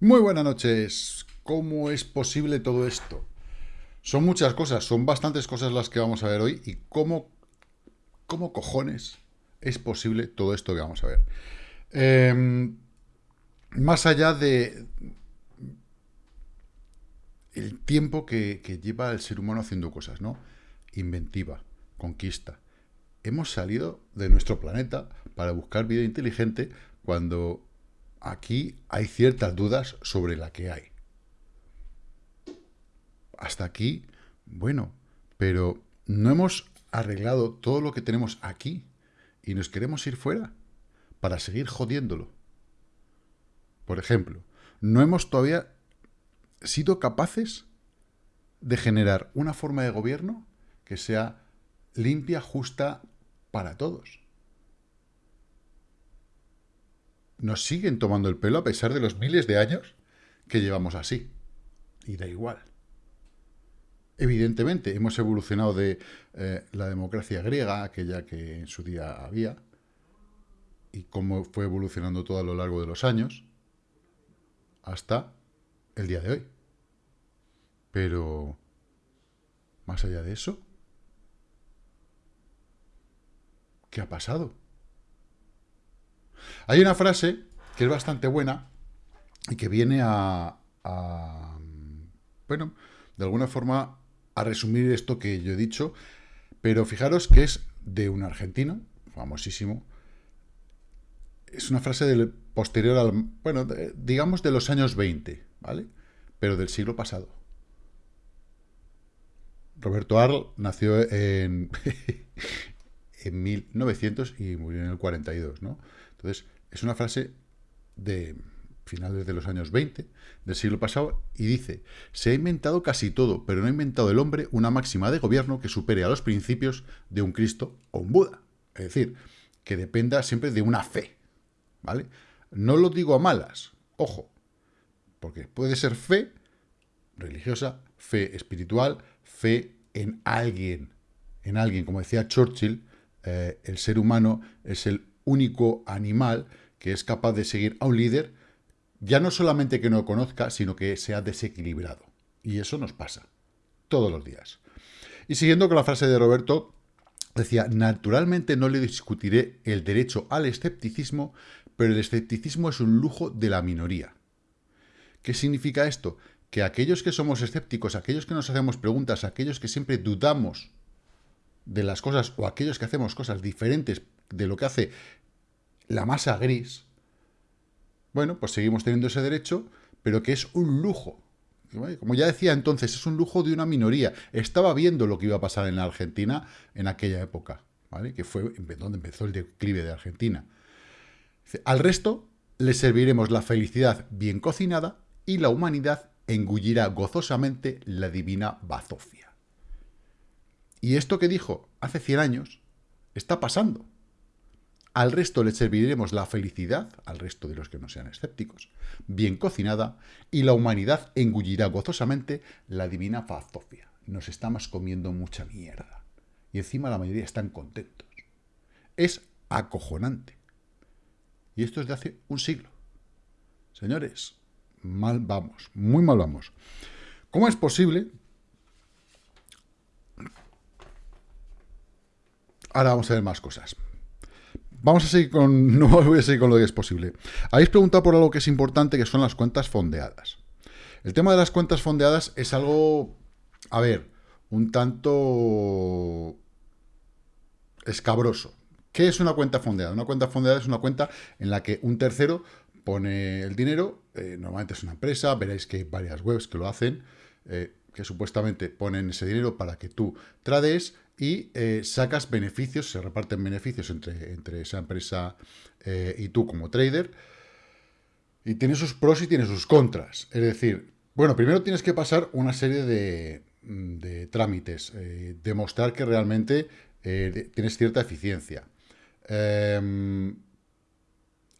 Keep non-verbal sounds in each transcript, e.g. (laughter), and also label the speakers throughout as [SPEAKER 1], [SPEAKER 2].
[SPEAKER 1] Muy buenas noches. ¿Cómo es posible todo esto? Son muchas cosas, son bastantes cosas las que vamos a ver hoy y cómo, cómo cojones es posible todo esto que vamos a ver. Em, más allá de el tiempo que, lleva el ser humano haciendo cosas, ¿no? Inventiva, conquista. Hemos salido de nuestro planeta para buscar vida inteligente cuando aquí hay ciertas dudas sobre la que hay. Hasta aquí, bueno, pero no hemos arreglado todo lo que tenemos aquí y nos queremos ir fuera para seguir jodiéndolo. Por ejemplo, no hemos todavía sido capaces de generar una forma de gobierno que sea limpia, justa para todos. nos siguen tomando el pelo a pesar de los miles de años que llevamos así. Y da igual. Evidentemente, hemos evolucionado de eh, la democracia griega, aquella que en su día había, y cómo fue evolucionando todo a lo largo de los años, hasta el día de hoy. Pero, más allá de eso, ¿qué ha pasado? Hay una frase que es bastante buena y que viene a, bueno, de alguna forma a resumir esto que yo he dicho, pero fijaros que es de un argentino, famosísimo, es una frase del posterior al, bueno, digamos de los años 20, ¿vale? Pero del siglo pasado. Roberto Arl nació en, (laughs) en 1900 y murió en el 42, ¿no? Entonces, es una frase de finales de los años 20 del siglo pasado y dice, se ha inventado casi todo, pero no ha inventado el hombre una máxima de gobierno que supere a los principios de un Cristo o un Buda. Es decir, que dependa siempre de una fe, ¿vale? No lo digo a malas, ojo, porque puede ser fe religiosa, fe espiritual, fe en alguien, en alguien, como decía Churchill, eh, el ser humano es el único animal que es capaz de seguir a un líder, ya no solamente que no conozca, sino que sea desequilibrado. Y eso nos pasa todos los días. Y siguiendo con la frase de Roberto, decía, naturalmente no le discutiré el derecho al escepticismo, pero el escepticismo es un lujo de la minoría. ¿Qué significa esto? Que aquellos que somos escépticos, aquellos que nos hacemos preguntas, aquellos que siempre dudamos de las cosas o aquellos que hacemos cosas diferentes de lo que hace la masa gris, bueno, pues seguimos teniendo ese derecho, pero que es un lujo. Como ya decía entonces, es un lujo de una minoría. Estaba viendo lo que iba a pasar en la Argentina en aquella época, ¿vale? que fue donde empezó el declive de Argentina. Al resto le serviremos la felicidad bien cocinada y la humanidad engullirá gozosamente la divina bazofia. Y esto que dijo hace 100 años está pasando. Al resto le serviremos la felicidad, al resto de los que no sean escépticos, bien cocinada, y la humanidad engullirá gozosamente la divina fazofia. Nos estamos comiendo mucha mierda. Y encima la mayoría están contentos. Es acojonante. Y esto es de hace un siglo. Señores, mal vamos, muy mal vamos. ¿Cómo es posible? Ahora vamos a ver más cosas. Vamos a seguir con... (laughs) No voy a seguir con lo que es posible. Habéis preguntado por algo que es importante, que son las cuentas fondeadas. El tema de las cuentas fondeadas es algo, a ver, un tanto escabroso. ¿Qué es una cuenta fondeada? Una cuenta fondeada es una cuenta en la que un tercero pone el dinero, eh, normalmente es una empresa, veréis que hay varias webs que lo hacen, eh, que supuestamente ponen ese dinero para que tú trades y eh, sacas beneficios, se reparten beneficios entre, entre esa empresa y tú como trader, y tiene sus pros y tiene sus contras. Es decir, bueno, primero tienes que pasar una serie de, trámites, eh, demostrar que realmente tienes cierta eficiencia.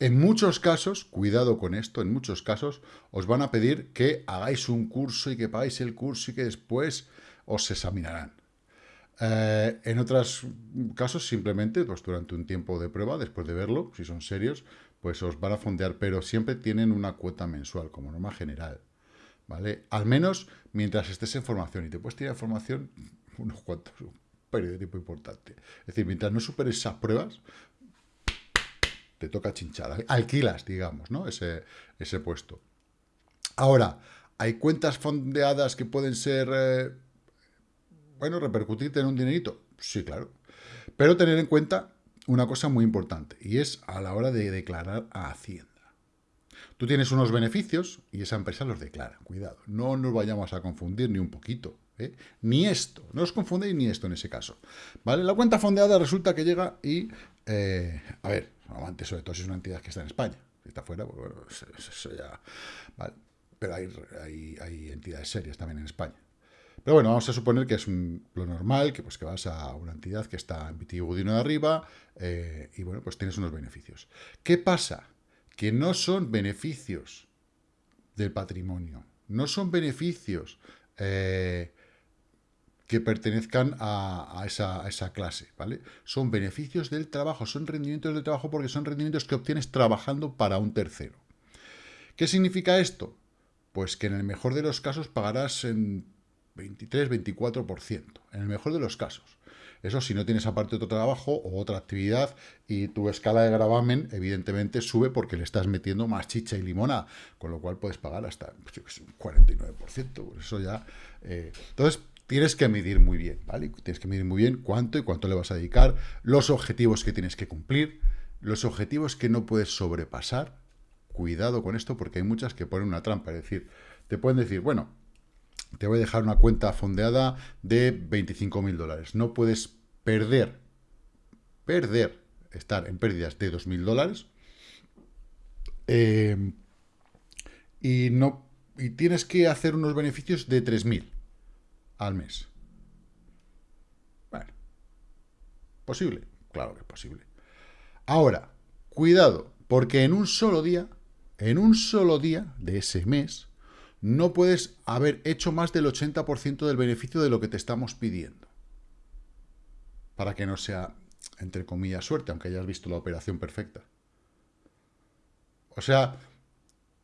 [SPEAKER 1] En muchos casos, cuidado con esto, en muchos casos os van a pedir que hagáis un curso y que pagáis el curso y que después o se examinarán. Eh, en otros casos, simplemente, pues durante un tiempo de prueba, después de verlo, si son serios, pues os van a fondear, pero siempre tienen una cuota mensual, como norma general. ¿Vale? Al menos mientras estés en formación. Y te puedes tirar formación (laughs) unos cuantos, un periodo de tiempo importante. Es decir, mientras no superes esas pruebas, te toca chinchar. Alquilas, digamos, ¿no? Ese, ese puesto. Ahora, hay cuentas fondeadas que pueden ser, eh, bueno, repercutirte en un dinerito. Sí, claro. Pero tener en cuenta una cosa muy importante, y es a la hora de declarar a Hacienda. Tú tienes unos beneficios y esa empresa los declara. Cuidado, no nos vayamos a confundir ni un poquito. ¿eh? Ni esto, no os confundéis ni esto en ese caso. ¿Vale? La cuenta fondeada resulta que llega y, eh, a ver, antes sobre todo si es una entidad que está en España. Si está fuera, pues bueno, eso, ya... ¿vale? Pero hay, hay, entidades serias también en España. Pero bueno, vamos a suponer que es lo normal, que pues que vas a una entidad que está en Vitigudino de arriba eh, y bueno, pues tienes unos beneficios. ¿Qué pasa? Que no son beneficios del patrimonio, no son beneficios eh, que pertenezcan a, esa, clase, ¿vale? Son beneficios del trabajo, son rendimientos del trabajo porque son rendimientos que obtienes trabajando para un tercero. ¿Qué significa esto? Pues que en el mejor de los casos pagarás en 23, 24%, en el mejor de los casos. Eso si no tienes aparte otro trabajo o otra actividad y tu escala de gravamen evidentemente sube porque le estás metiendo más chicha y limona, con lo cual puedes pagar hasta un 49%. Eso ya... Eh, entonces, tienes que medir muy bien, ¿vale? Tienes que medir muy bien cuánto y cuánto le vas a dedicar, los objetivos que tienes que cumplir, los objetivos que no puedes sobrepasar. Cuidado con esto porque hay muchas que ponen una trampa, es decir, te pueden decir, bueno, te voy a dejar una cuenta fondeada de 25 mil dólares. No puedes perder, perder, estar en pérdidas de 2 mil dólares. Eh, y, no, y tienes que hacer unos beneficios de 3.000 al mes. Bueno, ¿posible? Claro que es posible. Ahora, cuidado, porque en un solo día, en un solo día de ese mes, no puedes haber hecho más del 80% del beneficio de lo que te estamos pidiendo. Para que no sea, entre comillas, suerte, aunque hayas visto la operación perfecta. O sea,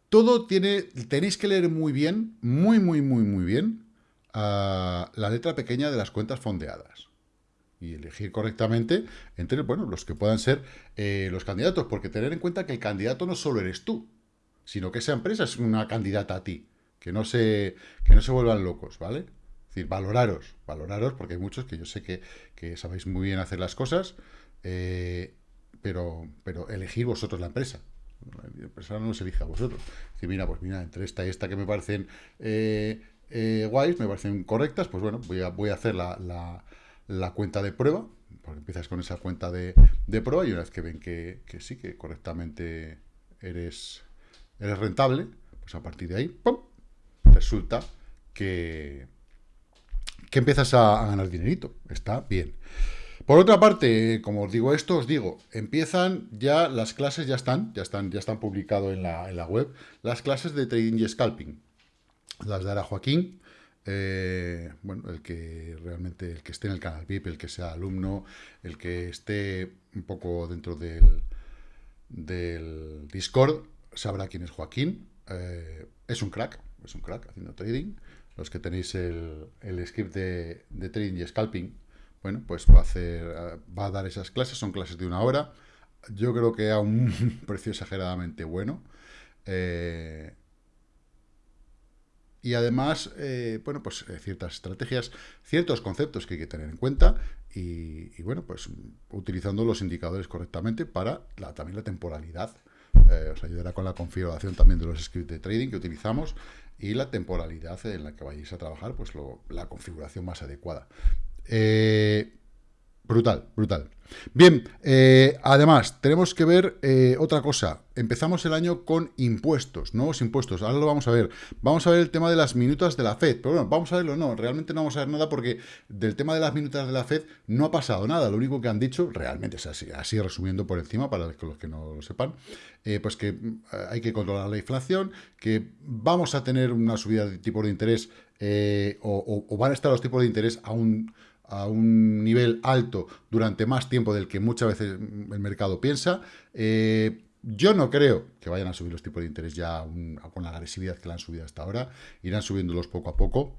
[SPEAKER 1] todo tiene, tenéis que leer muy bien, muy, muy, muy, muy bien, la letra pequeña de las cuentas fondeadas y elegir correctamente entre bueno, los que puedan ser eh, los candidatos, porque tener en cuenta que el candidato no solo eres tú, sino que esa empresa es una candidata a ti, que no se, que no se vuelvan locos, ¿vale? Es decir, valoraros, valoraros, porque hay muchos que yo sé que, sabéis muy bien hacer las cosas, eh, pero, pero elegir vosotros la empresa. La empresa no se elige a vosotros. decir, mira, pues mira, entre esta y esta que me parecen eh, eh, guays, me parecen correctas, pues bueno, voy a, voy a hacer la, la, cuenta de prueba, porque empiezas con esa cuenta de, prueba y una vez que ven que, sí, que correctamente eres, eres rentable, pues a partir de ahí, ¡pum! resulta que, que empiezas a, ganar dinerito. Está bien. Por otra parte, como os digo esto, os digo, empiezan ya, las clases ya están, ya están, ya están publicado en la, en la web, las clases de trading y scalping las dará Joaquín, eh, bueno, el que realmente, el que esté en el canal VIP, el que sea alumno, el que esté un poco dentro del, del Discord, sabrá quién es Joaquín. Eh, es un crack, es un crack haciendo trading. Los que tenéis el, el script de, de, trading y scalping, bueno, pues va a, hacer, va a dar esas clases, son clases de una hora. Yo creo que a un (laughs) precio exageradamente bueno. Eh, y además, eh, bueno, pues eh, ciertas estrategias, ciertos conceptos que hay que tener en cuenta y, bueno, pues utilizando los indicadores correctamente para también la temporalidad. Eh, os ayudará con la configuración también de los scripts de trading que utilizamos y la temporalidad en la que vayáis a trabajar, pues la configuración más adecuada. Brutal, brutal. Bien, eh, además, tenemos que ver eh, otra cosa. Empezamos el año con impuestos, nuevos impuestos. Ahora lo vamos a ver. Vamos a ver el tema de las minutas de la FED. Pero bueno, vamos a verlo. No, realmente no vamos a ver nada porque del tema de las minutas de la FED no ha pasado nada. Lo único que han dicho, realmente es así, así resumiendo por encima, para los que no lo sepan, eh, pues que hay que controlar la inflación, que vamos a tener una subida de tipo de interés eh, o, van a estar los tipos de interés a un, a un nivel alto durante más tiempo del que muchas veces el mercado piensa. Eh, yo no creo que vayan a subir los tipos de interés ya con la agresividad que la han subido hasta ahora. Irán subiéndolos poco a poco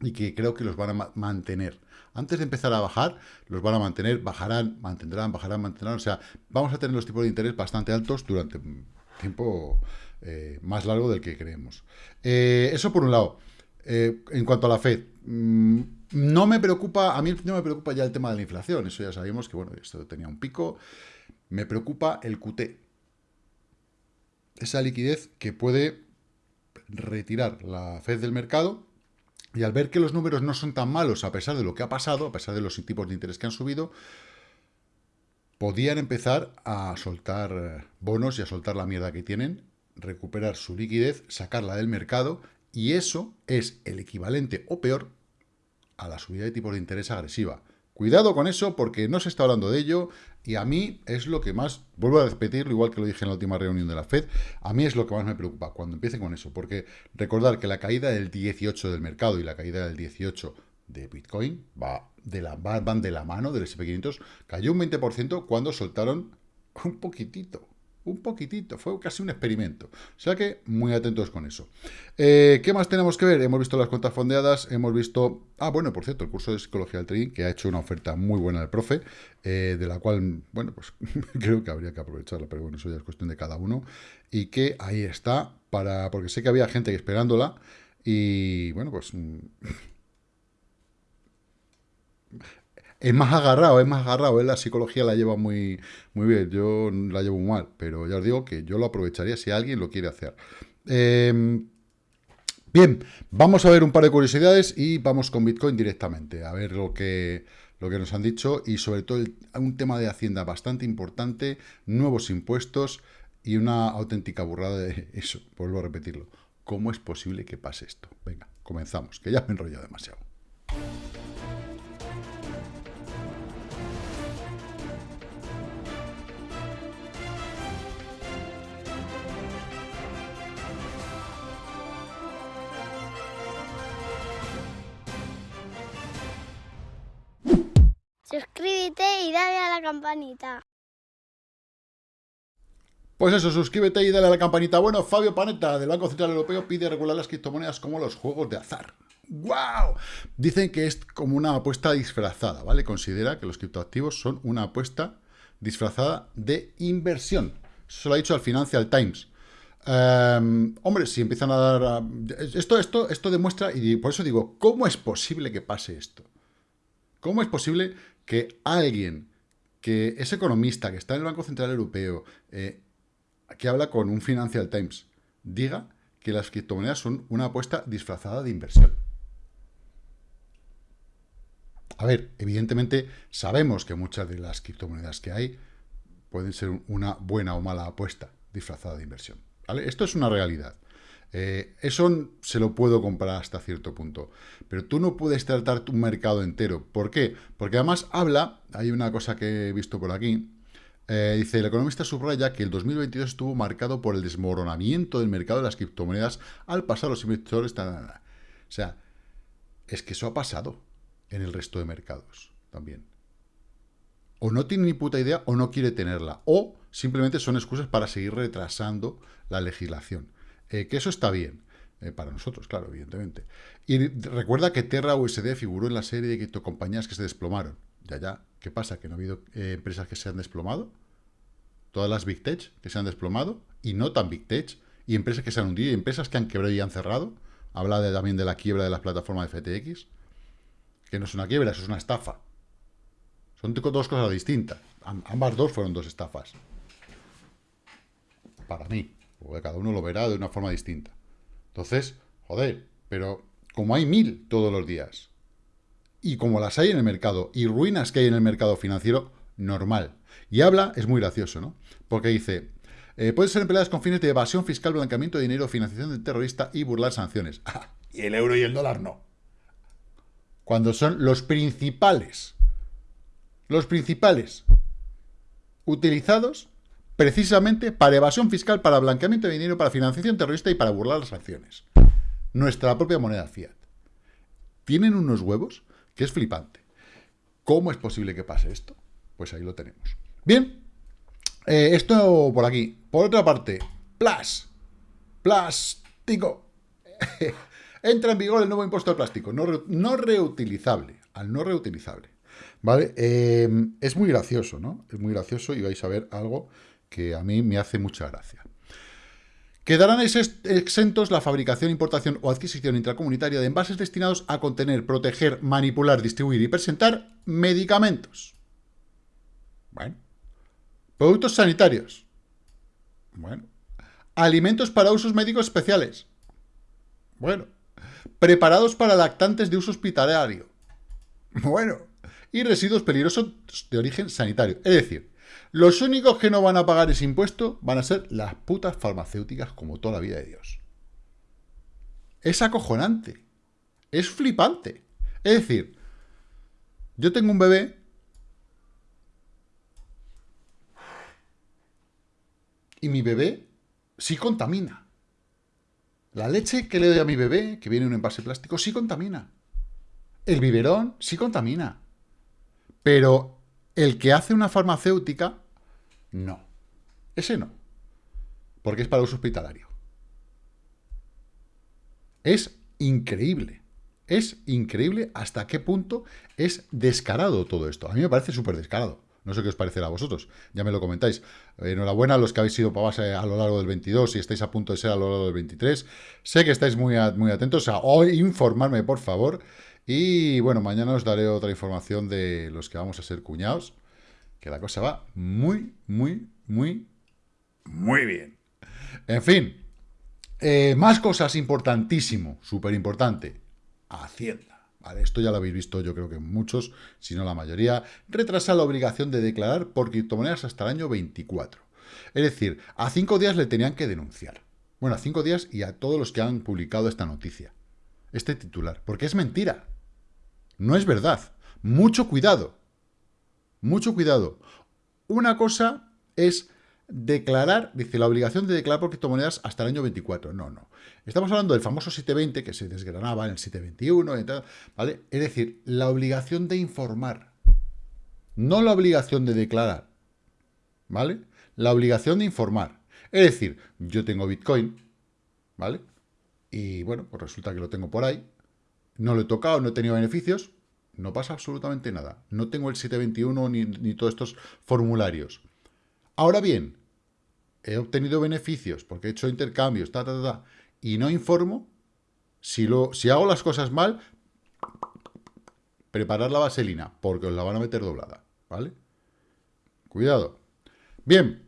[SPEAKER 1] y que creo que los van a mantener. Antes de empezar a bajar, los van a mantener, bajarán, mantendrán, bajarán, mantendrán. O sea, vamos a tener los tipos de interés bastante altos durante un tiempo eh, más largo del que creemos. Eh, eso por un lado. En cuanto a la Fed, mm, no me preocupa, a mí no me preocupa ya el tema de la inflación. Eso ya sabemos que, bueno, esto tenía un pico. Me preocupa el QT. Esa liquidez que puede retirar la Fed del mercado y al ver que los números no son tan malos a pesar de lo que ha pasado, a pesar de los tipos de interés que han subido, podían empezar a soltar eh, bonos y a soltar la mierda que tienen, recuperar su liquidez, sacarla del mercado, y eso es el equivalente o peor a la subida de tipos de interés agresiva. Cuidado con eso porque no se está hablando de ello y a mí es lo que más, vuelvo a repetirlo igual que lo dije en la última reunión de la FED, a mí es lo que más me preocupa cuando empiecen con eso, porque recordar que la caída del 18 del mercado y la caída del 18 de Bitcoin va de la, van de la mano del SP500, cayó un 20% cuando soltaron un poquitito, un poquitito, fue casi un experimento. O sea que muy atentos con eso. Eh, ¿Qué más tenemos que ver? Hemos visto las cuentas fondeadas, hemos visto... Ah, bueno, por cierto, el curso de Psicología del Trading, que ha hecho una oferta muy buena al profe, eh, de la cual, bueno, pues (laughs) creo que habría que aprovecharla, pero bueno, eso ya es cuestión de cada uno. Y que ahí está, para porque sé que había gente esperándola, y bueno, pues... Es más agarrado, es más agarrado. La psicología la lleva muy, muy bien. Yo la llevo mal, pero ya os digo que yo lo aprovecharía si alguien lo quiere hacer. Em, bien, vamos a ver un par de curiosidades y vamos con Bitcoin directamente, a ver lo que, lo que nos han dicho y sobre todo un tema de Hacienda bastante importante, nuevos impuestos y una auténtica burrada de (laughs) eso, vuelvo a repetirlo. ¿Cómo es posible que pase esto? Venga, comenzamos, que ya me he enrollado demasiado.
[SPEAKER 2] Suscríbete y dale a la campanita.
[SPEAKER 1] Pues eso, suscríbete y dale a la campanita. Bueno, Fabio Panetta, del Banco Central Europeo, pide regular las criptomonedas como los juegos de azar. ¡Wow! Dicen que es como una apuesta disfrazada, ¿vale? Considera que los criptoactivos son una apuesta disfrazada de inversión. Eso lo ha dicho al Financial Times. Em, hombre, si empiezan a dar... Esto, esto, esto demuestra, y por eso digo, ¿cómo es posible que pase esto? ¿Cómo es posible que alguien que es economista, que está en el Banco Central Europeo, eh, que habla con un Financial Times, diga que las criptomonedas son una apuesta disfrazada de inversión. A ver, evidentemente sabemos que muchas de las criptomonedas que hay pueden ser una buena o mala apuesta disfrazada de inversión. Esto es una realidad. Eh, eso se lo puedo comprar hasta cierto punto. Pero tú no puedes tratar tu mercado entero. ¿Por qué? Porque además habla, hay una cosa que he visto por aquí, eh, dice, el economista subraya que el 2022 estuvo marcado por el desmoronamiento del mercado de las criptomonedas al pasar los inversores... O sea, es que eso ha pasado en el resto de mercados también. O no tiene ni puta idea o no quiere tenerla. O simplemente son excusas para seguir retrasando la legislación. Eh, que eso está bien. Eh, para nosotros, claro, evidentemente. Y recuerda que Terra USD figuró en la serie de criptocompañías que se desplomaron. Ya, ya. ¿Qué pasa? ¿Que no ha habido eh, empresas que se han desplomado? Todas las Big Tech que se han desplomado y no tan Big Tech. Y empresas que se han hundido y empresas que han quebrado y han cerrado. Habla también de la quiebra de las plataformas de FTX. Que no es una quiebra, eso es una estafa. Son dos cosas distintas. Ambas dos fueron dos estafas. Para mí. Cada uno lo verá de una forma distinta. Entonces, joder, pero como hay mil todos los días, y como las hay en el mercado, y ruinas que hay en el mercado financiero, normal. Y habla, es muy gracioso, ¿no? Porque dice, eh, pueden ser empleadas con fines de evasión fiscal, blanqueamiento de dinero, financiación de terrorista y burlar sanciones. (laughs) Ah, y el euro y el dólar no. Cuando son los principales, los principales utilizados precisamente para evasión fiscal, para blanqueamiento de dinero, para financiación terrorista y para burlar las acciones. Nuestra propia moneda fiat. tienen unos huevos que es flipante. ¿Cómo es posible que pase esto? Pues ahí lo tenemos. Bien, eh, esto por aquí. Por otra parte, Plus. Plástico. (laughs) Entra en vigor el nuevo impuesto de plástico, no, reutilizable, al no reutilizable. ¿Vale? Em, es muy gracioso, ¿no? Es muy gracioso y vais a ver algo que a mí me hace mucha gracia. Quedarán exentos la fabricación, importación o adquisición intracomunitaria de envases destinados a contener, proteger, manipular, distribuir y presentar medicamentos. Bueno. Productos sanitarios. Bueno. Alimentos para usos médicos especiales. Bueno. Preparados para lactantes de uso hospitalario. (laughs) Bueno. Y residuos peligrosos de origen sanitario. Es decir, los únicos que no van a pagar ese impuesto van a ser las putas farmacéuticas como toda la vida de Dios. Es acojonante. Es flipante. Es decir, yo tengo un bebé y mi bebé sí contamina. La leche que le doy a mi bebé, que viene en un envase plástico, sí contamina. El biberón sí contamina. Pero el que hace una farmacéutica, no. Ese no. Porque es para uso hospitalario. Es increíble. Es increíble hasta qué punto es descarado todo esto. A mí me parece súper descarado. No sé qué os parecerá a vosotros, ya me lo comentáis. Enhorabuena a los que habéis sido para base a lo largo del 22 y estáis a punto de ser a lo largo del 23. Sé que estáis muy, muy atentos a hoy informarme, por favor. Y bueno, mañana os daré otra información de los que vamos a ser cuñados. Que la cosa va muy, muy, muy, muy bien. En fin, eh, más cosas importantísimo, súper importante. Hacienda. Vale, esto ya lo habéis visto, yo creo que muchos, si no la mayoría, retrasa la obligación de declarar por criptomonedas hasta el año 24. Es decir, a cinco días le tenían que denunciar. Bueno, a cinco días y a todos los que han publicado esta noticia, este titular, porque es mentira. No es verdad. Mucho cuidado. Mucho cuidado. Una cosa es declarar, dice, la obligación de declarar por criptomonedas hasta el año 24. No, no. Estamos hablando del famoso 720, que se desgranaba en el 721, y tal, ¿vale? Es decir, la obligación de informar, no la obligación de declarar, ¿vale? La obligación de informar. Es decir, yo tengo Bitcoin, ¿vale? Y bueno, pues resulta que lo tengo por ahí, no lo he tocado, no he tenido beneficios, no pasa absolutamente nada. No tengo el 721 ni, ni todos estos formularios. Ahora bien, he obtenido beneficios porque he hecho intercambios, ta, ta, ta, y no informo, si, lo, si hago las cosas mal, preparar la vaselina, porque os la van a meter doblada, ¿vale? Cuidado. Bien,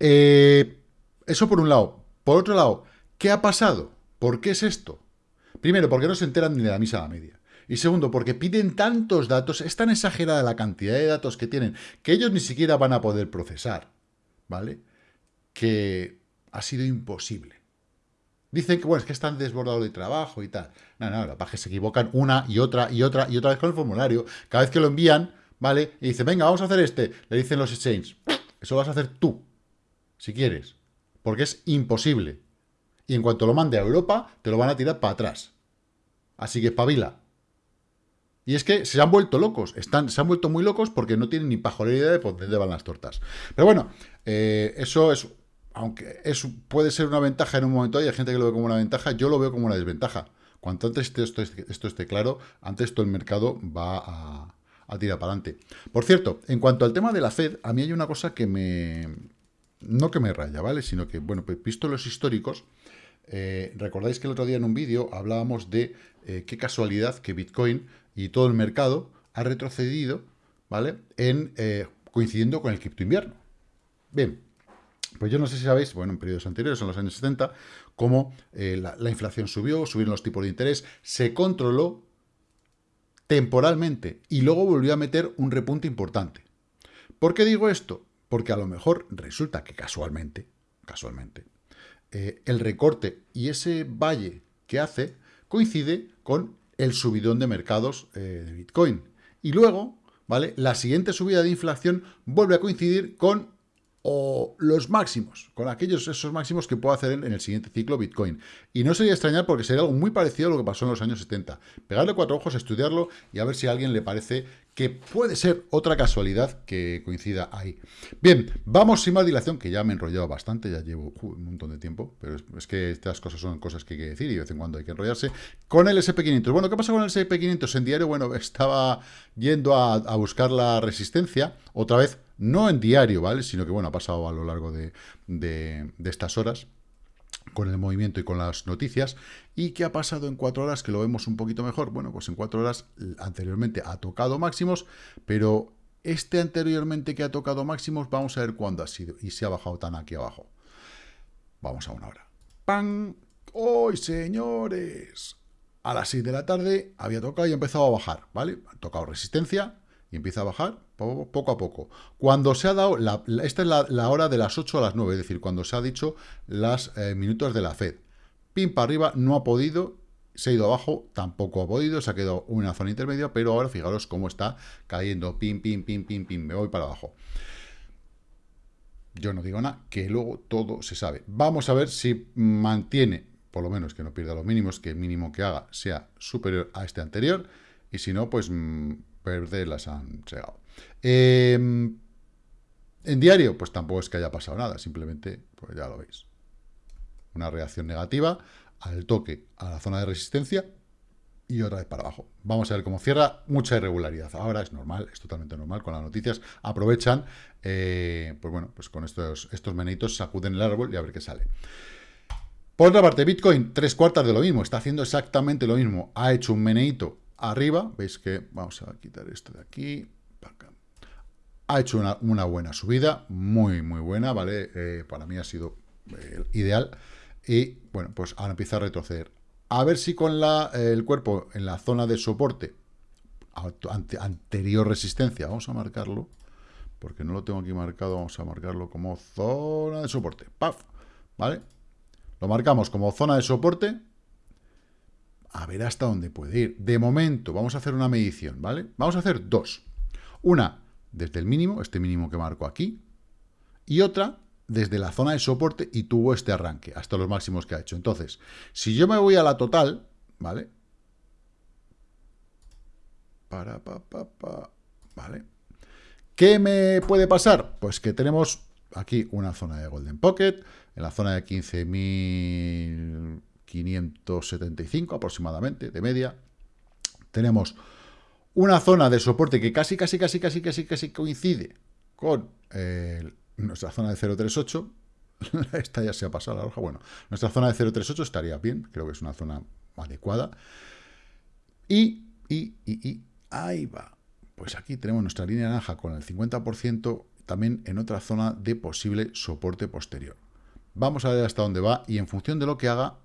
[SPEAKER 1] eh, eso por un lado. Por otro lado, ¿qué ha pasado? ¿Por qué es esto? Primero, porque no se enteran ni de la misa a la media. Y segundo, porque piden tantos datos, es tan exagerada la cantidad de datos que tienen, que ellos ni siquiera van a poder procesar, ¿vale? que ha sido imposible. Dicen que, bueno, es que están desbordados de trabajo y tal. No, no, la que se equivocan una y otra y otra y otra vez con el formulario. Cada vez que lo envían, ¿vale? Y dicen, venga, vamos a hacer este. Le dicen los exchanges, eso lo vas a hacer tú, si quieres. Porque es imposible. Y en cuanto lo mande a Europa, te lo van a tirar para atrás. Así que espabila. Y es que se han vuelto locos, están, se han vuelto muy locos porque no tienen ni pajolera idea de por dónde van las tortas. Pero bueno, eh, eso es aunque eso puede ser una ventaja en un momento, hay gente que lo ve como una ventaja, yo lo veo como una desventaja. Cuanto antes esto, esté claro, antes todo el mercado va a, tirar para adelante. Por cierto, en cuanto al tema de la Fed, a mí hay una cosa que me... no que me raya, ¿vale? Sino que, bueno, pues visto los históricos, eh, recordáis que el otro día en un vídeo hablábamos de eh, qué casualidad que Bitcoin y todo el mercado ha retrocedido, ¿vale? En, eh, coincidiendo con el cripto invierno. Bien, pues yo no sé si sabéis, bueno, en periodos anteriores, en los años 70, cómo eh, la, inflación subió, subieron los tipos de interés, se controló temporalmente y luego volvió a meter un repunte importante. ¿Por qué digo esto? Porque a lo mejor resulta que casualmente, casualmente, eh, el recorte y ese valle que hace coincide con el subidón de mercados eh, de Bitcoin. Y luego, ¿vale? La siguiente subida de inflación vuelve a coincidir con o los máximos, con aquellos esos máximos que puedo hacer en, el siguiente ciclo Bitcoin. Y no sería extrañar porque sería algo muy parecido a lo que pasó en los años 70. Pegarle cuatro ojos, estudiarlo y a ver si a alguien le parece que puede ser otra casualidad que coincida ahí. Bien, vamos sin más dilación, que ya me he enrollado bastante, ya llevo un montón de tiempo, pero es, que estas cosas son cosas que hay que decir y de vez en cuando hay que enrollarse. Con el SP500. Bueno, ¿qué pasa con el SP500? En diario, bueno, estaba yendo a, buscar la resistencia, otra vez no en diario, ¿vale? Sino que, bueno, ha pasado a lo largo de, estas horas con el movimiento y con las noticias. ¿Y qué ha pasado en cuatro horas? Que lo vemos un poquito mejor. Bueno, pues en cuatro horas anteriormente ha tocado máximos, pero este anteriormente que ha tocado máximos, vamos a ver cuándo ha sido y se ha bajado tan aquí abajo. Vamos a una hora. ¡Pam! ¡Hoy, señores! A las 6 de la tarde había tocado y ha empezado a bajar, ¿vale? Ha tocado resistencia, y empieza a bajar poco a poco. Cuando se ha dado, esta es la, hora de las 8 a las 9, es decir, cuando se ha dicho las eh, minutos de la FED. Pim para arriba, no ha podido, se ha ido abajo, tampoco ha podido, se ha quedado una zona intermedia, pero ahora fijaros cómo está cayendo, pim, pim, pim, pim, pim, me voy para abajo. Yo no digo nada, que luego todo se sabe. Vamos a ver si mantiene, por lo menos que no pierda los mínimos, que el mínimo que haga sea superior a este anterior, y si no, pues mm, perder las han llegado. Em, en diario, pues tampoco es que haya pasado nada, simplemente, pues ya lo veis. Una reacción negativa al toque a la zona de resistencia y otra vez para abajo. Vamos a ver cómo cierra, mucha irregularidad. Ahora es normal, es totalmente normal con las noticias. Aprovechan, eh, pues bueno, pues con estos, estos meneitos sacuden el árbol y a ver qué sale. Por otra parte, Bitcoin, tres cuartas de lo mismo, está haciendo exactamente lo mismo. Ha hecho un meneito arriba, veis que, vamos a quitar esto de aquí, ha hecho una, buena subida, muy, muy buena, ¿vale? Eh, para mí ha sido eh, ideal. Y, bueno, pues ahora empieza a retroceder. A ver si con el cuerpo en la zona de soporte, anterior resistencia, vamos a marcarlo, porque no lo tengo aquí marcado, vamos a marcarlo como zona de soporte. ¡Paf! ¿Vale? Lo marcamos como zona de soporte, a ver hasta dónde puede ir. De momento, vamos a hacer una medición, ¿vale? Vamos a hacer dos. Una desde el mínimo, este mínimo que marco aquí, y otra desde la zona de soporte y tuvo este arranque, hasta los máximos que ha hecho. Entonces, si yo me voy a la total, ¿vale? Para, pa, ¿vale? ¿Qué me puede pasar? Pues que tenemos aquí una zona de Golden Pocket, en la zona de 15.000 575 aproximadamente, de media. Tenemos una zona de soporte que casi, casi, casi, casi, casi, casi coincide con eh, nuestra zona de 038. (laughs) Esta ya se ha pasado la roja. Bueno, nuestra zona de 038 estaría bien, creo que es una zona adecuada. Y, y, y, y, ahí va. Pues aquí tenemos nuestra línea naranja con el 50%, también en otra zona de posible soporte posterior. Vamos a ver hasta dónde va y en función de lo que haga,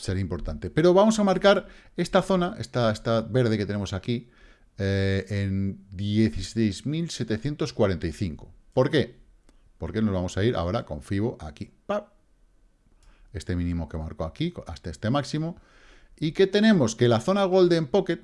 [SPEAKER 1] sería importante. Pero vamos a marcar esta zona, esta, esta verde que tenemos aquí, eh, en 16.745. ¿Por qué? Porque nos vamos a ir ahora con FIBO aquí. Este mínimo que marco aquí, hasta este máximo. Y que tenemos que la zona Golden Pocket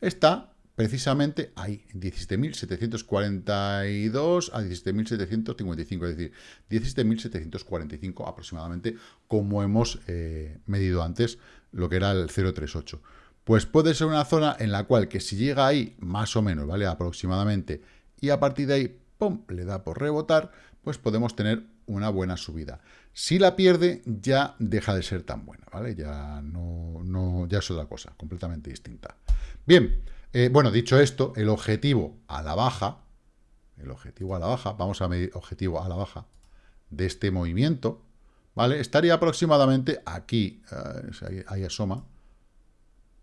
[SPEAKER 1] está precisamente ahí, 17.742 a 17.755, es decir, 17.745 aproximadamente, como hemos eh, medido antes lo que era el 038. Pues puede ser una zona en la cual que si llega ahí, más o menos, ¿vale? Aproximadamente, y a partir de ahí, ¡pum!, le da por rebotar, pues podemos tener una buena subida. Si la pierde, ya deja de ser tan buena, ¿vale? Ya no, no ya es otra cosa, completamente distinta. Bien, eh, bueno, dicho esto, el objetivo a la baja, el objetivo a la baja, vamos a medir objetivo a la baja de este movimiento, ¿vale? Estaría aproximadamente aquí, eh, ahí, asoma,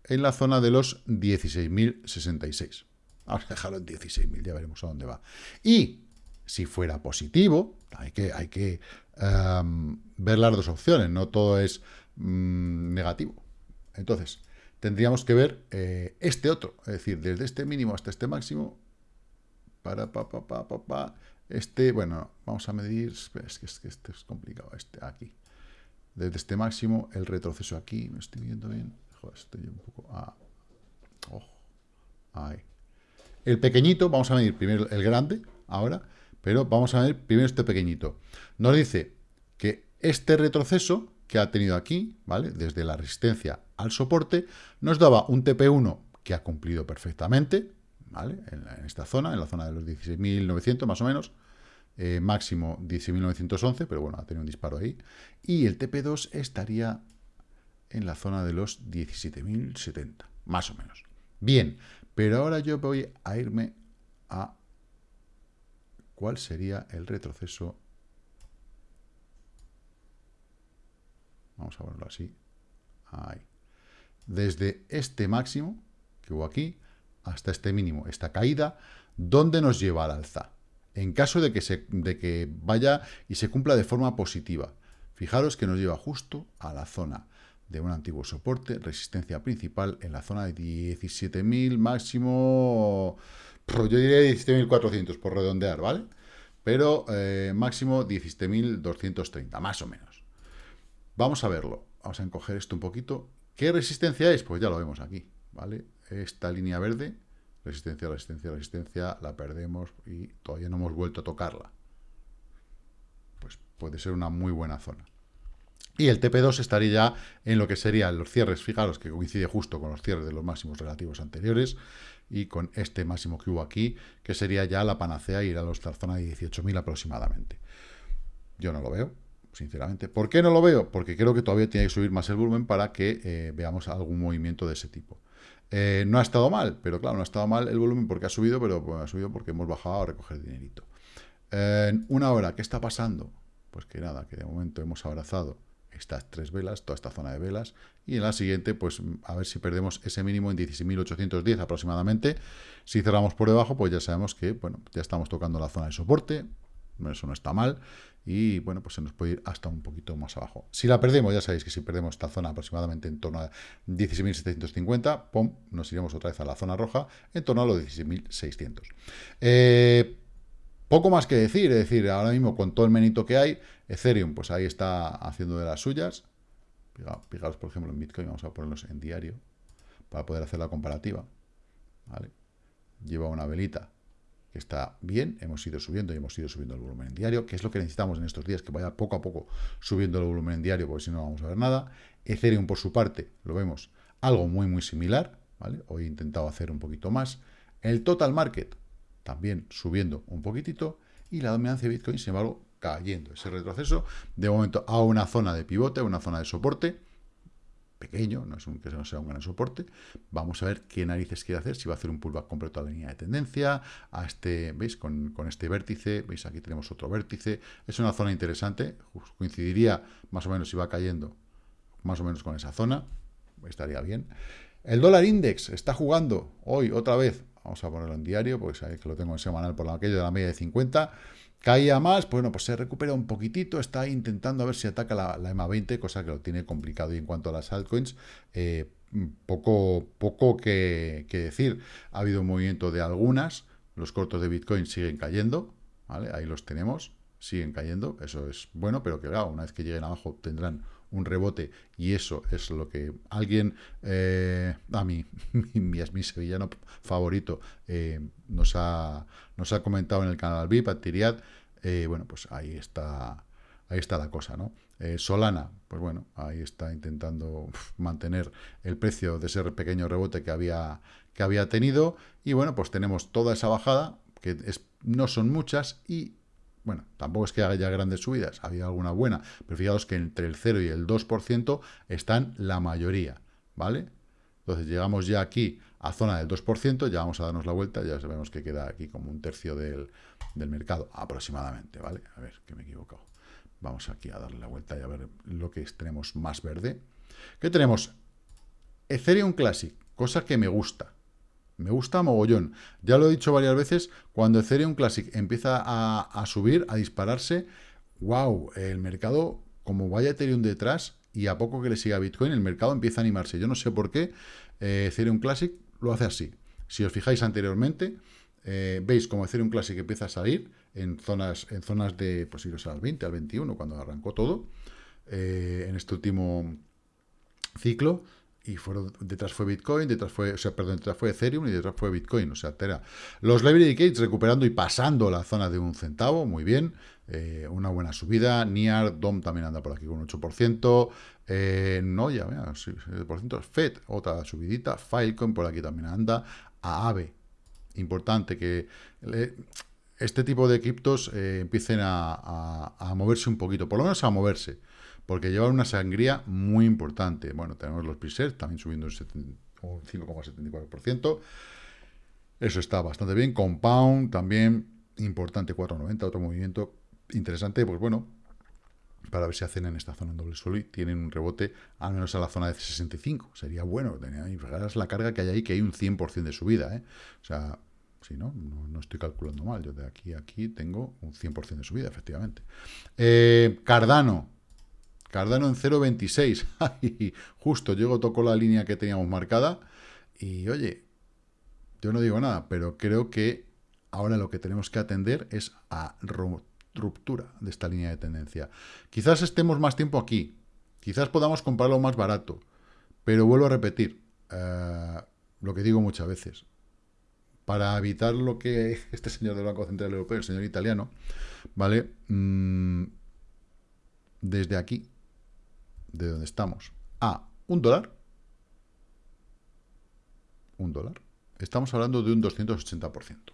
[SPEAKER 1] en la zona de los 16.066. Vamos a dejarlo en 16.000, ya veremos a dónde va. Y si fuera positivo, hay que, hay que em, ver las dos opciones, no todo es mm, negativo. Entonces, tendríamos que ver eh, este otro, es decir, desde este mínimo hasta este máximo, para, pa, pa, pa, pa, pa, este, bueno, vamos a medir, es que, es que este es complicado, este aquí, desde este máximo, el retroceso aquí, me estoy viendo bien, joder, estoy un poco, ah, oh, ahí. El pequeñito, vamos a medir primero el grande, ahora, pero vamos a ver primero este pequeñito. Nos dice que este retroceso que ha tenido aquí, ¿vale? Desde la resistencia al soporte, nos daba un TP1 que ha cumplido perfectamente, ¿vale? En, esta zona, en la zona de los 16.900 más o menos, eh, máximo 16.911, pero bueno, ha tenido un disparo ahí, y el TP2 estaría en la zona de los 17.070, más o menos. Bien, pero ahora yo voy a irme a cuál sería el retroceso. Vamos a verlo así. Ahí. Desde este máximo que hubo aquí hasta este mínimo, esta caída, ¿dónde nos lleva al alza? En caso de que, se, de que vaya y se cumpla de forma positiva. Fijaros que nos lleva justo a la zona de un antiguo soporte, resistencia principal en la zona de 17.000, máximo, yo diría 17.400 por redondear, ¿vale? Pero eh, máximo 17.230, más o menos. Vamos a verlo, vamos a encoger esto un poquito. ¿Qué resistencia es? Pues ya lo vemos aquí, ¿vale? Esta línea verde, resistencia, resistencia, resistencia, la perdemos y todavía no hemos vuelto a tocarla. Pues puede ser una muy buena zona. Y el TP2 estaría ya en lo que serían los cierres, fijaros que coincide justo con los cierres de los máximos relativos anteriores y con este máximo que hubo aquí, que sería ya la panacea ir a la zona de 18.000 aproximadamente. Yo no lo veo, sinceramente. ¿Por qué no lo veo? Porque creo que todavía tiene que subir más el volumen para que eh, veamos algún movimiento de ese tipo. Eh, no ha estado mal, pero claro, no ha estado mal el volumen porque ha subido, pero ha subido porque hemos bajado a recoger dinerito. En una hora, ¿qué está pasando? Pues que nada, que de momento hemos abrazado estas tres velas, toda esta zona de velas, y en la siguiente, pues a ver si perdemos ese mínimo en 16.810 aproximadamente. Si cerramos por debajo, pues ya sabemos que, bueno, ya estamos tocando la zona de soporte, eso no está mal, y bueno, pues se nos puede ir hasta un poquito más abajo. Si la perdemos, ya sabéis que si perdemos esta zona aproximadamente en torno a 16.750, pum, nos iremos otra vez a la zona roja, en torno a los 16.600. Eh, poco más que decir, es decir, ahora mismo con todo el menito que hay, Ethereum, pues ahí está haciendo de las suyas. Fijaros, por ejemplo, en Bitcoin, vamos a ponerlos en diario para poder hacer la comparativa. Lleva una velita está bien, hemos ido subiendo y hemos ido subiendo el volumen en diario, que es lo que necesitamos en estos días, que vaya poco a poco subiendo el volumen en diario, porque si no, no vamos a ver nada. Ethereum, por su parte, lo vemos algo muy, muy similar. ¿vale? Hoy he intentado hacer un poquito más. El total market, también subiendo un poquitito, y la dominancia de Bitcoin, sin embargo, cayendo. Ese retroceso, de momento, a una zona de pivote, a una zona de soporte, pequeño, no es un, que no sea un gran soporte. Vamos a ver qué narices quiere hacer, si va a hacer un pullback completo a la línea de tendencia, a este, ¿veis? Con, con, este vértice, ¿veis? Aquí tenemos otro vértice. Es una zona interesante, coincidiría más o menos si va cayendo más o menos con esa zona, estaría bien. El dólar index está jugando hoy otra vez Vamos a ponerlo en diario, porque sabéis que lo tengo en semanal por aquello de la media de 50. Caía más, pues bueno, pues se recupera un poquitito, está intentando a ver si ataca la, EMA 20, cosa que lo tiene complicado. Y en cuanto a las altcoins, eh, poco, poco que, decir. Ha habido un movimiento de algunas, los cortos de Bitcoin siguen cayendo, ¿vale? Ahí los tenemos, siguen cayendo, eso es bueno, pero que una vez que lleguen abajo tendrán un rebote y eso es lo que alguien, eh, a mí, (laughs) mi, mi, sevillano favorito, eh, nos, ha, nos ha comentado en el canal VIP, Tiriad, eh, bueno, pues ahí está, ahí está la cosa, ¿no? Solana, pues bueno, ahí está intentando mantener el precio de ese pequeño rebote que había, que había tenido, y bueno, pues tenemos toda esa bajada, que es, no son muchas, y bueno, tampoco es que haya grandes subidas, había alguna buena, pero fijaos que entre el 0 y el 2% están la mayoría, ¿vale? Entonces llegamos ya aquí a zona del 2%, ya vamos a darnos la vuelta, ya sabemos que queda aquí como un tercio del, mercado, aproximadamente, ¿vale? A ver, que me he equivocado. Vamos aquí a darle la vuelta y a ver lo que tenemos más verde. ¿Qué tenemos? Ethereum Classic, cosa que me gusta. Me gusta mogollón. Ya lo he dicho varias veces, cuando Ethereum Classic empieza a, subir, a dispararse, wow, el mercado, como vaya Ethereum detrás, y a poco que le siga Bitcoin, el mercado empieza a animarse. Yo no sé por qué eh, Ethereum Classic lo hace así. Si os fijáis anteriormente, eh, veis como Ethereum Classic empieza a salir en zonas, en zonas de, pues iros al 20, al 21, cuando arrancó todo, eh, en este último ciclo, y detrás fue Bitcoin, detrás fue, o sea, perdón, detrás fue Ethereum y detrás fue Bitcoin, o sea, Tera. Los Library Gates recuperando y pasando la zona de un centavo, muy bien, eh, una buena subida, NIAR, DOM también anda por aquí con un 8%, eh, no, ya, mira, sí, ciento. FED, otra subidita, Filecoin por aquí también anda, AAVE, importante que este tipo de criptos eh, empiecen a, a moverse un poquito, por lo menos a moverse, porque llevan una sangría muy importante. Bueno, tenemos los presets también subiendo un 5,74%. Eso está bastante bien. Compound también importante, 4,90, otro movimiento interesante. Pues bueno, para ver si hacen en esta zona en doble suelo y tienen un rebote al menos a la zona de 65. Sería bueno, tener la carga que hay ahí, que hay un 100% de subida. ¿eh? O sea, si no, no, estoy calculando mal. Yo de aquí a aquí tengo un 100% de subida, efectivamente. Eh, Cardano, Cardano en 0.26. (laughs) Justo llego, tocó la línea que teníamos marcada. Y oye, yo no digo nada, pero creo que ahora lo que tenemos que atender es a ruptura de esta línea de tendencia. Quizás estemos más tiempo aquí. Quizás podamos comprarlo más barato. Pero vuelvo a repetir eh, lo que digo muchas veces. Para evitar lo que (laughs) este señor del Banco Central Europeo, el señor italiano, ¿vale? Mm, desde aquí de donde estamos a un dólar, un dólar, estamos hablando de un 280%.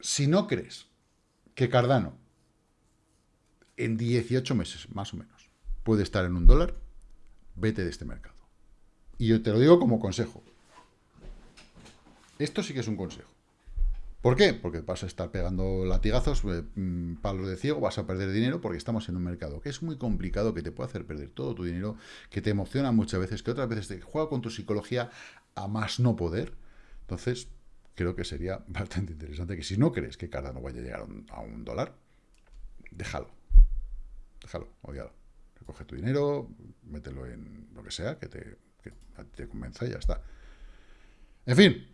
[SPEAKER 1] Si no crees que Cardano en 18 meses, más o menos, puede estar en un dólar, vete de este mercado. Y yo te lo digo como consejo. Esto sí que es un consejo. ¿Por qué? Porque vas a estar pegando latigazos, eh, mm, palos de ciego, vas a perder dinero porque estamos en un mercado que es muy complicado, que te puede hacer perder todo tu dinero, que te emociona muchas veces, que otras veces te juega con tu psicología a más no poder. Entonces, creo que sería (laughs) bastante interesante que si no crees que no vaya a llegar a un, dólar, déjalo. Déjalo, odialo. Recoge tu dinero, mételo en lo que sea, que te, que te convenza y ya está. En fin,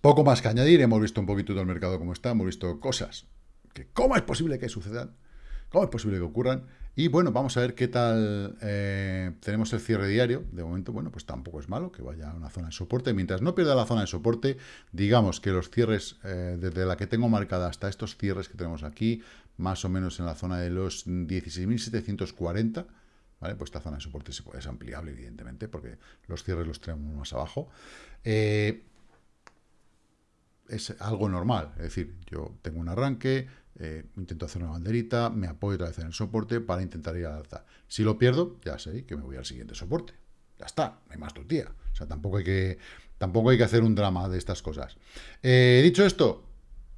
[SPEAKER 1] poco más que añadir, hemos visto un poquito del mercado como está, hemos visto cosas que cómo es posible que sucedan, cómo es posible que ocurran, y bueno, vamos a ver qué tal eh, tenemos el cierre diario, de momento, bueno, pues tampoco es malo que vaya a una zona de soporte, mientras no pierda la zona de soporte, digamos que los cierres, eh, desde la que tengo marcada hasta estos cierres que tenemos aquí, más o menos en la zona de los 16.740, ¿Vale? Pues esta zona de soporte es ampliable, evidentemente, porque los cierres los tenemos más abajo. Eh, es algo normal. Es decir, yo tengo un arranque, eh, intento hacer una banderita, me apoyo otra vez en el soporte para intentar ir al alza. Si lo pierdo, ya sé que me voy al siguiente soporte. Ya está, no hay más tortilla. O sea, tampoco hay que, tampoco hay que hacer un drama de estas cosas. Eh, dicho esto,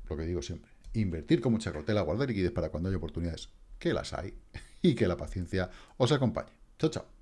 [SPEAKER 1] lo que digo siempre, invertir con mucha cautela, guardar liquidez para cuando haya oportunidades, que las hay, (laughs) y que la paciencia os acompañe. Chao, chao.